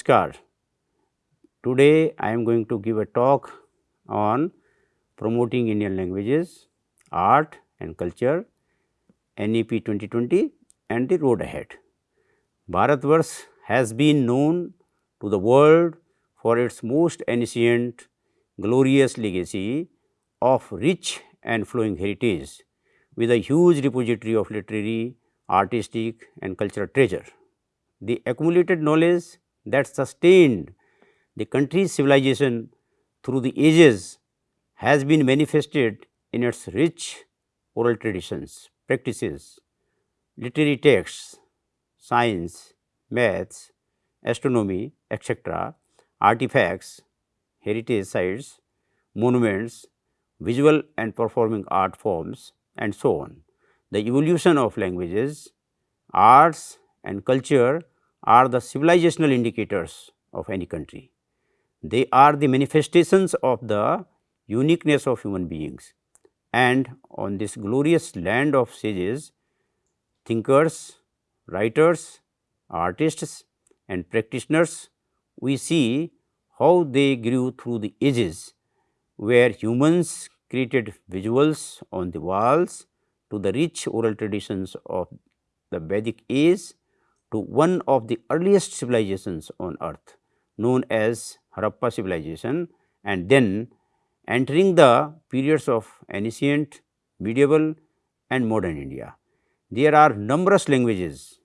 Namaskar. Today I am going to give a talk on promoting Indian languages, art and culture, NEP 2020 and the road ahead. Bharatvarsh has been known to the world for its most ancient glorious legacy of rich and flowing heritage with a huge repository of literary, artistic and cultural treasure. The accumulated knowledge that sustained the country's civilization through the ages has been manifested in its rich oral traditions, practices, literary texts, science, maths, astronomy, etc., artifacts, heritage sites, monuments, visual and performing art forms and so on. The evolution of languages, arts and culture are the civilizational indicators of any country. They are the manifestations of the uniqueness of human beings and on this glorious land of sages, thinkers, writers, artists and practitioners, we see how they grew through the ages where humans created visuals on the walls to the rich oral traditions of the Vedic age to one of the earliest civilizations on earth known as Harappa civilization and then entering the periods of ancient, medieval and modern India. There are numerous languages,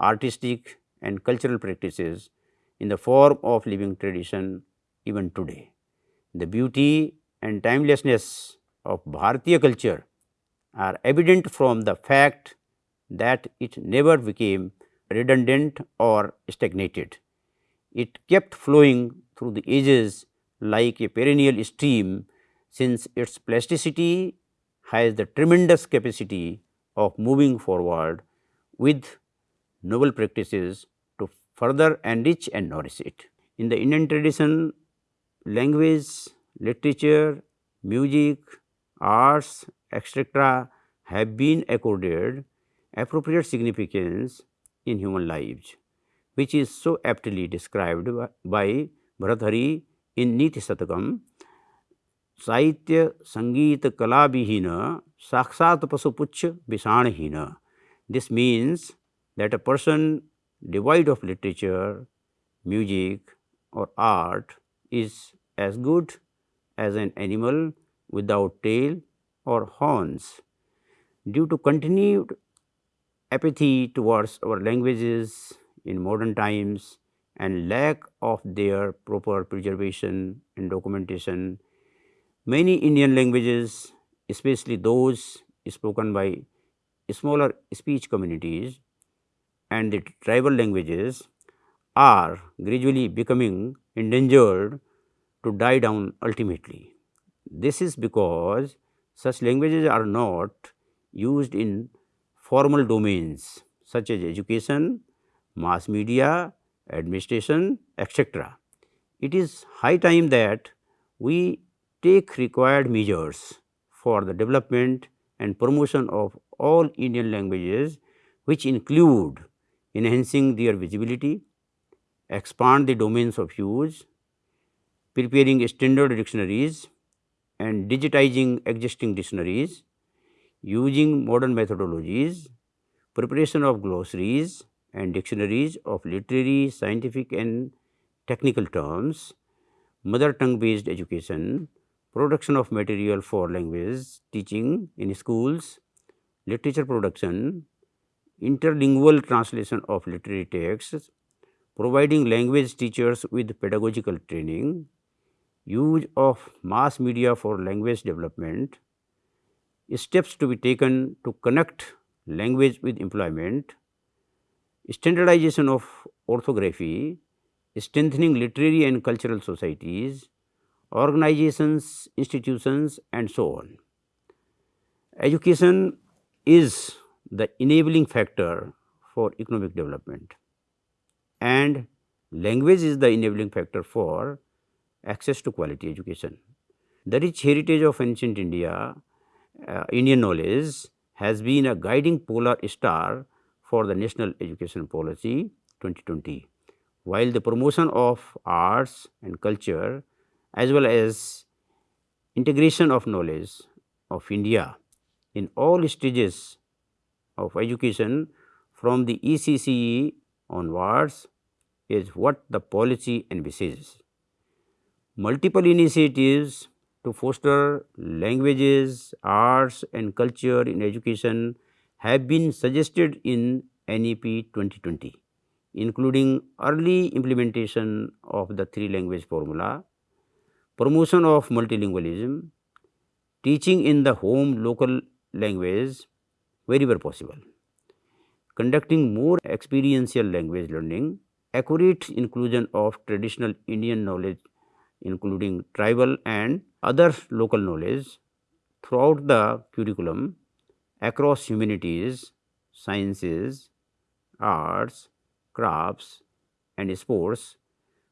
artistic and cultural practices in the form of living tradition even today. The beauty and timelessness of Bharatiya culture are evident from the fact that it never became redundant or stagnated. It kept flowing through the ages like a perennial stream since its plasticity has the tremendous capacity of moving forward with noble practices to further enrich and nourish it. In the Indian tradition, language, literature, music, arts, etc., have been accorded appropriate significance in human lives, which is so aptly described by Bhartrhari in Niti Satakam, Kala Vihina Sakshat Pasupuchya Vishanhina. This means that a person devoid of literature, music or art is as good as an animal without tail or horns. Due to continued apathy towards our languages in modern times and lack of their proper preservation and documentation, many Indian languages especially those spoken by smaller speech communities and the tribal languages are gradually becoming endangered to die down ultimately. This is because such languages are not used in formal domains such as education, mass media, administration, etc. It is high time that we take required measures for the development and promotion of all Indian languages which include enhancing their visibility, expand the domains of use, preparing standard dictionaries and digitizing existing dictionaries, using modern methodologies, preparation of glossaries and dictionaries of literary, scientific and technical terms, mother tongue based education, production of material for language teaching in schools, literature production, interlingual translation of literary texts, providing language teachers with pedagogical training, use of mass media for language development, steps to be taken to connect language with employment, standardization of orthography, strengthening literary and cultural societies, organizations, institutions and so on. Education is the enabling factor for economic development and language is the enabling factor for access to quality education. The rich heritage of ancient India, uh, Indian knowledge has been a guiding polar star for the National Education Policy 2020. while the promotion of arts and culture as well as integration of knowledge of India in all stages of education from the ECCE onwards is what the policy envisages. Multiple initiatives to foster languages, arts and culture in education have been suggested in NEP 2020, including early implementation of the three language formula, promotion of multilingualism, teaching in the home local language wherever possible, conducting more experiential language learning, accurate inclusion of traditional Indian knowledge including tribal and other local knowledge throughout the curriculum across humanities, sciences, arts, crafts and sports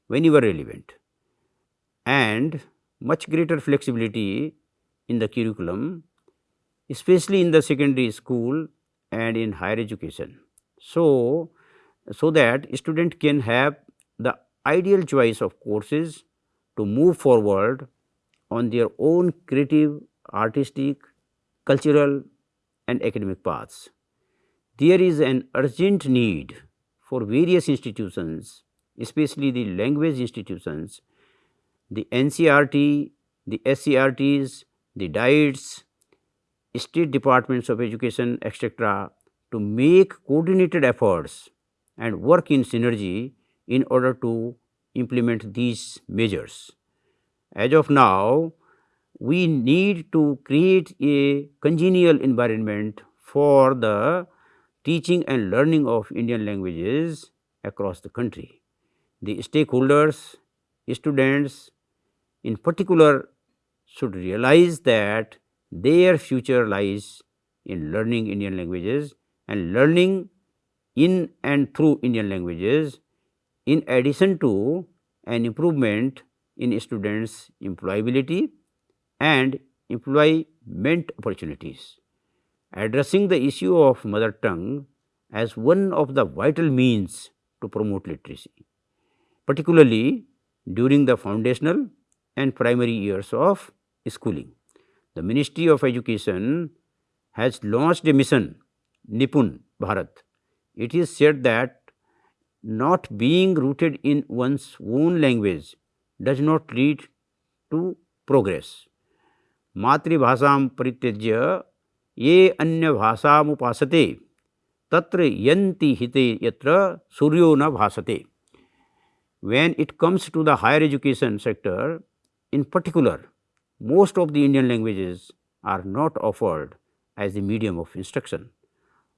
whenever relevant and much greater flexibility in the curriculum especially in the secondary school and in higher education. So, so that student can have the ideal choice of courses to move forward on their own creative, artistic, cultural and academic paths. There is an urgent need for various institutions, especially the language institutions, the NCERT, the SCERTs, the DIETs, state departments of education etc., to make coordinated efforts and work in synergy in order to implement these measures. As of now, we need to create a congenial environment for the teaching and learning of Indian languages across the country. The stakeholders, students in particular should realize that their future lies in learning Indian languages and learning in and through Indian languages in addition to an improvement in students employability and employment opportunities. Addressing the issue of mother tongue as one of the vital means to promote literacy, particularly during the foundational and primary years of schooling the Ministry of Education has launched a mission Nipun Bharat. It is said that not being rooted in one's own language does not lead to progress. मातृभाषां परित्यज्य ये अन्य भाषामुपासते तत्र यन्ति hite yatra suryo na bhasate. When it comes to the higher education sector, in particular, most of the Indian languages are not offered as the medium of instruction.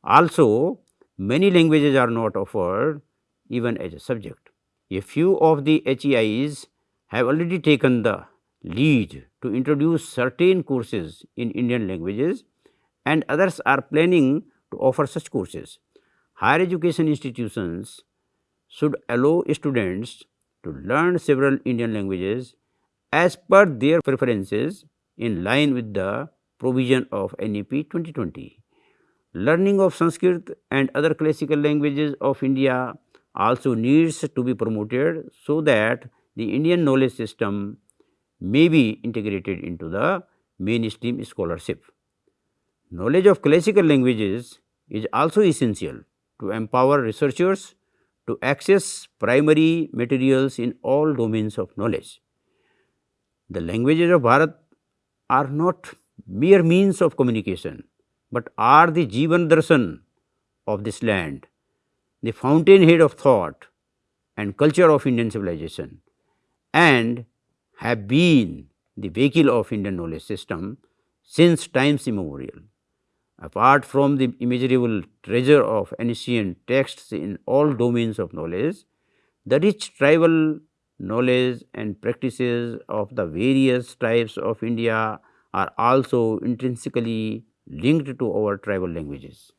Also, many languages are not offered even as a subject. A few of the HEIs have already taken the lead to introduce certain courses in Indian languages and others are planning to offer such courses. Higher education institutions should allow students to learn several Indian languages as per their preferences in line with the provision of NEP 2020. Learning of Sanskrit and other classical languages of India also needs to be promoted so that the Indian knowledge system may be integrated into the mainstream scholarship. Knowledge of classical languages is also essential to empower researchers to access primary materials in all domains of knowledge. The languages of Bharat are not mere means of communication, but are the Jivan Darshan of this land, the fountainhead of thought and culture of Indian civilization and have been the vehicle of Indian knowledge system since times immemorial. Apart from the immeasurable treasure of ancient texts in all domains of knowledge, the rich tribal knowledge and practices of the various tribes of India are also intrinsically linked to our tribal languages.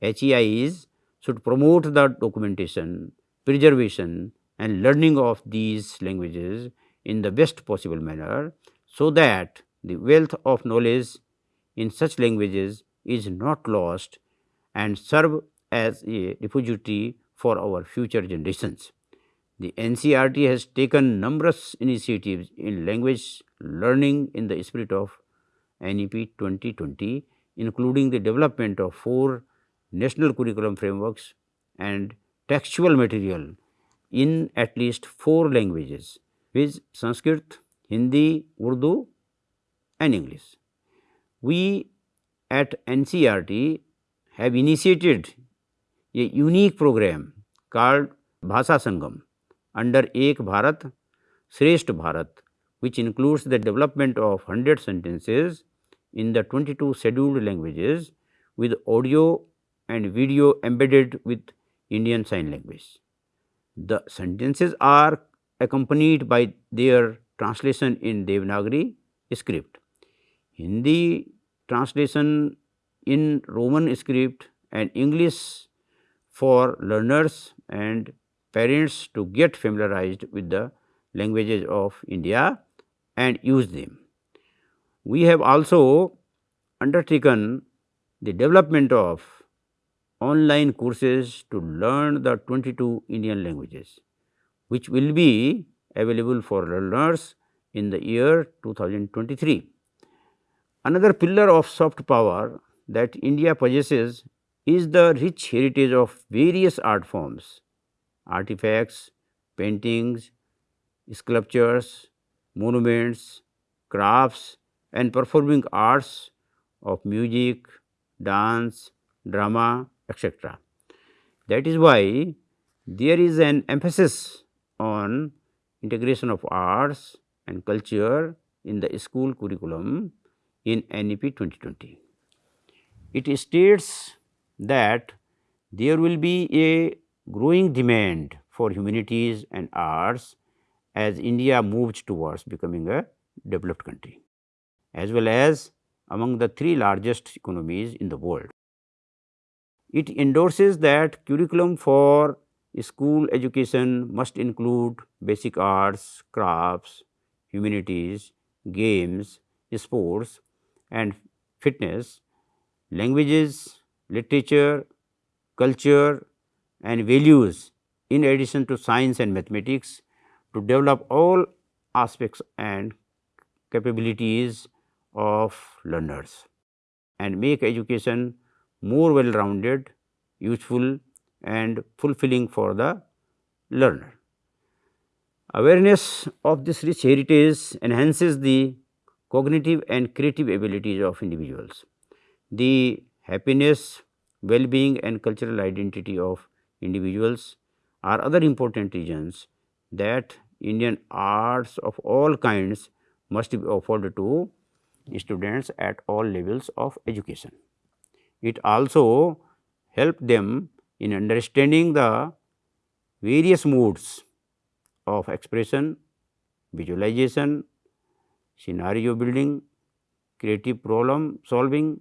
HEIs should promote the documentation, preservation and learning of these languages in the best possible manner, so that the wealth of knowledge in such languages is not lost and serve as a repository for our future generations. The NCERT has taken numerous initiatives in language learning in the spirit of NEP 2020, including the development of four national curriculum frameworks and textual material in at least four languages, which Sanskrit, Hindi, Urdu and English. We at NCERT have initiated a unique program called Bhasa Sangam under Ek Bharat, Shrestha Bharat, which includes the development of 100 sentences in the 22 scheduled languages with audio and video embedded with Indian Sign Language. The sentences are accompanied by their translation in Devanagari script. Hindi translation in Roman script and English for learners and parents to get familiarized with the languages of India and use them. We have also undertaken the development of online courses to learn the 22 Indian languages, which will be available for learners in the year 2023. Another pillar of soft power that India possesses is the rich heritage of various art forms, artifacts, paintings, sculptures, monuments, crafts and performing arts of music, dance, drama, etc. That is why there is an emphasis on integration of arts and culture in the school curriculum in NEP 2020. It states that there will be a growing demand for humanities and arts as India moves towards becoming a developed country as well as among the three largest economies in the world. It endorses that curriculum for school education must include basic arts, crafts, humanities, games, sports and fitness, languages, literature, culture and values in addition to science and mathematics to develop all aspects and capabilities of learners and make education more well rounded, useful and fulfilling for the learner. Awareness of this rich heritage enhances the cognitive and creative abilities of individuals. The happiness, well-being and cultural identity of individuals are other important reasons that Indian arts of all kinds must be offered to students at all levels of education. It also help them in understanding the various modes of expression, visualization, scenario building, creative problem solving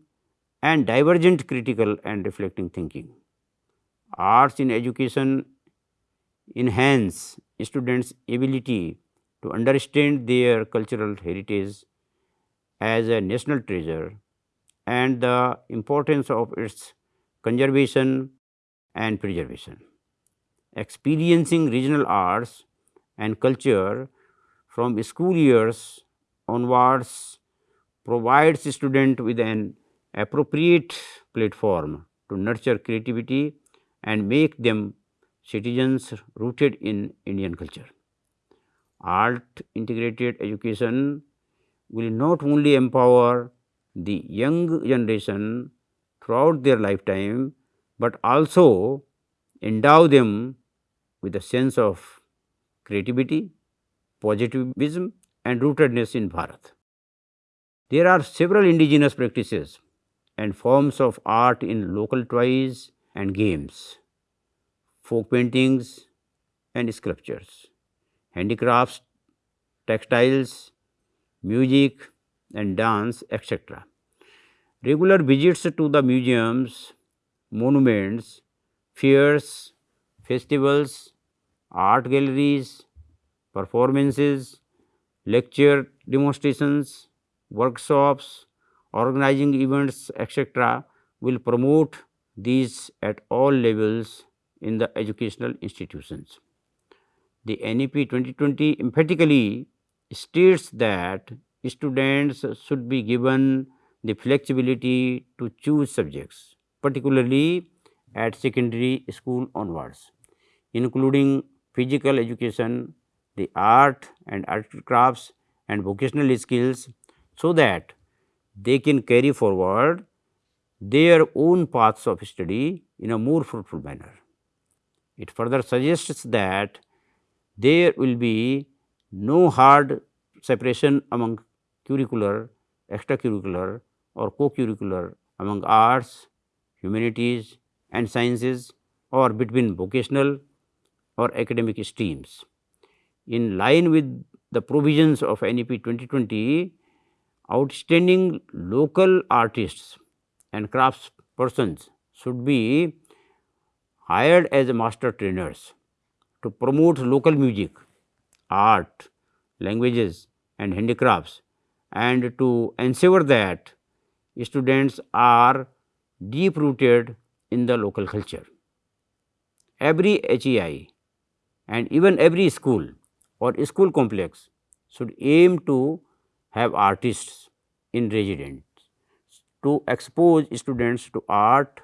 and divergent critical and reflecting thinking. Arts in education enhance students ability to understand their cultural heritage as a national treasure and the importance of its conservation and preservation. Experiencing regional arts and culture from school years onwards provides student with an appropriate platform to nurture creativity and make them citizens rooted in Indian culture. Art integrated education will not only empower the young generation throughout their lifetime, but also endow them with a sense of creativity, positivism and rootedness in Bharat. There are several indigenous practices and forms of art in local toys and games, folk paintings and sculptures, handicrafts, textiles, music and dance etc. Regular visits to the museums, monuments, fairs, festivals, art galleries, performances, lecture demonstrations, workshops, organizing events etc., will promote these at all levels in the educational institutions. the NEP 2020 emphatically states that students should be given the flexibility to choose subjects, particularly at secondary school onwards, including physical education, the art and art crafts and vocational skills, so that they can carry forward their own paths of study in a more fruitful manner. It further suggests that there will be no hard separation among curricular, extracurricular or co-curricular among arts, humanities and sciences or between vocational or academic streams. In line with the provisions of NEP 2020, outstanding local artists and crafts persons should be hired as master trainers to promote local music, art, languages and handicrafts and to ensure that students are deep rooted in the local culture. Every HEI and even every school or school complex should aim to have artists in residence to expose students to art,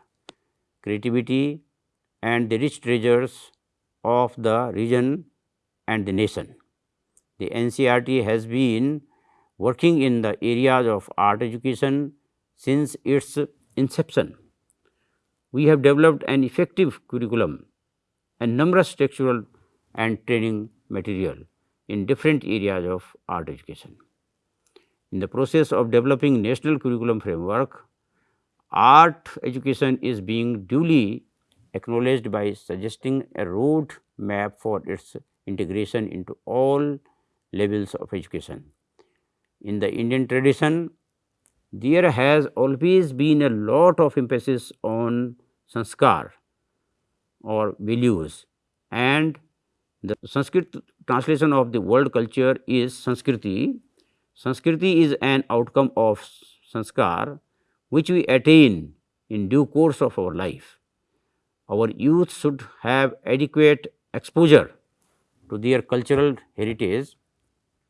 creativity and the rich treasures of the region and the nation. The NCERT has been working in the areas of art education since its inception. We have developed an effective curriculum and numerous textual and training material in different areas of art education. In the process of developing national curriculum framework, art education is being duly acknowledged by suggesting a road map for its integration into all levels of education. In the Indian tradition, there has always been a lot of emphasis on sanskar or values and the Sanskrit translation of the world culture is Sanskriti. Sanskriti is an outcome of sanskar which we attain in due course of our life. Our youth should have adequate exposure to their cultural heritage,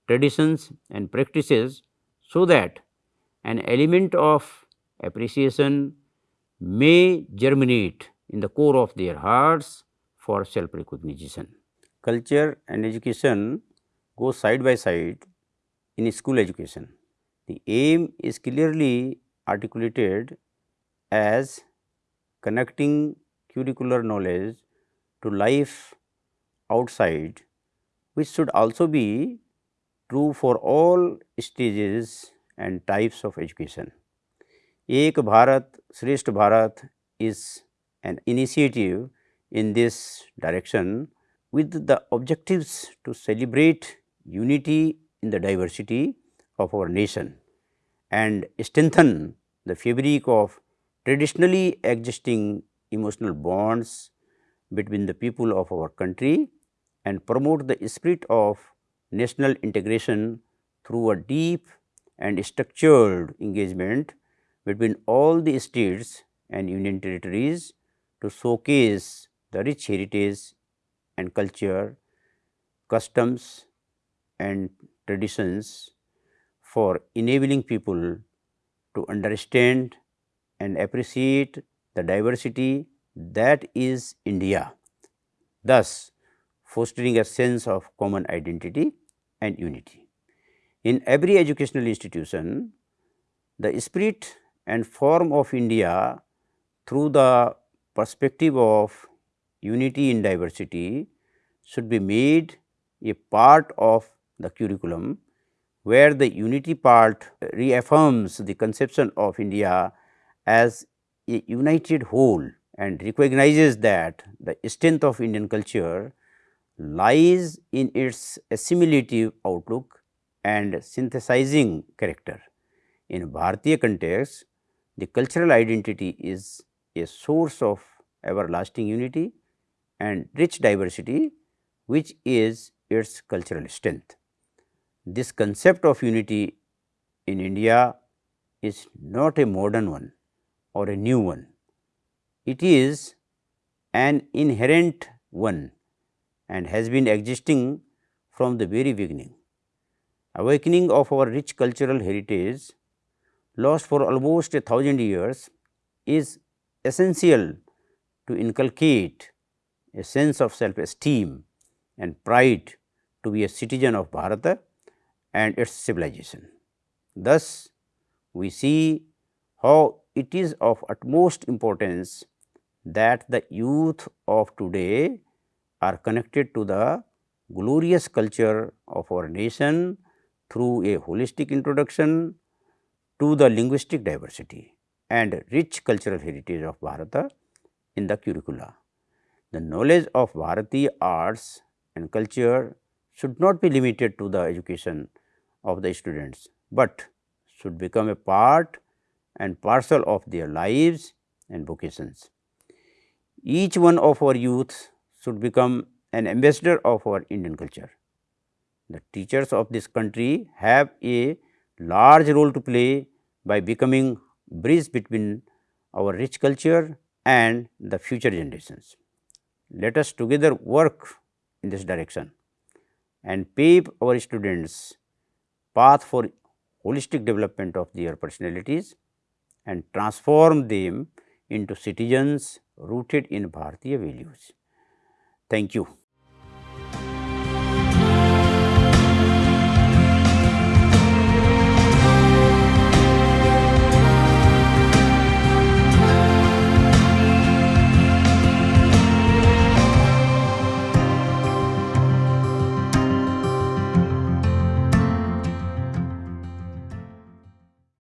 traditions and practices so that an element of appreciation may germinate in the core of their hearts for self recognition culture and education go side by side in school education. The aim is clearly articulated as connecting curricular knowledge to life outside which should also be true for all stages and types of education. Ek Bharat Shrestha Bharat is an initiative in this direction with the objectives to celebrate unity in the diversity of our nation and strengthen the fabric of traditionally existing emotional bonds between the people of our country and promote the spirit of national integration through a deep and structured engagement between all the states and union territories to showcase the rich heritage and culture, customs and traditions for enabling people to understand and appreciate the diversity that is India, thus fostering a sense of common identity and unity. In every educational institution, the spirit and form of India through the perspective of unity in diversity should be made a part of the curriculum, where the unity part reaffirms the conception of India as a united whole and recognizes that the strength of Indian culture lies in its assimilative outlook and synthesizing character. In Bharatiya context, the cultural identity is a source of everlasting unity and rich diversity which is its cultural strength. This concept of unity in India is not a modern one or a new one. It is an inherent one and has been existing from the very beginning. Awakening of our rich cultural heritage lost for almost a thousand years is essential to inculcate a sense of self esteem and pride to be a citizen of Bharata and its civilization. Thus, we see how it is of utmost importance that the youth of today are connected to the glorious culture of our nation through a holistic introduction to the linguistic diversity and rich cultural heritage of Bharata in the curricula. The knowledge of Bharatiya arts and culture should not be limited to the education of the students, but should become a part and parcel of their lives and vocations. Each one of our youth should become an ambassador of our Indian culture. The teachers of this country have a large role to play by becoming bridge between our rich culture and the future generations. Let us together work in this direction and pave our students path for holistic development of their personalities and transform them into citizens rooted in Bharatiya values. Thank you.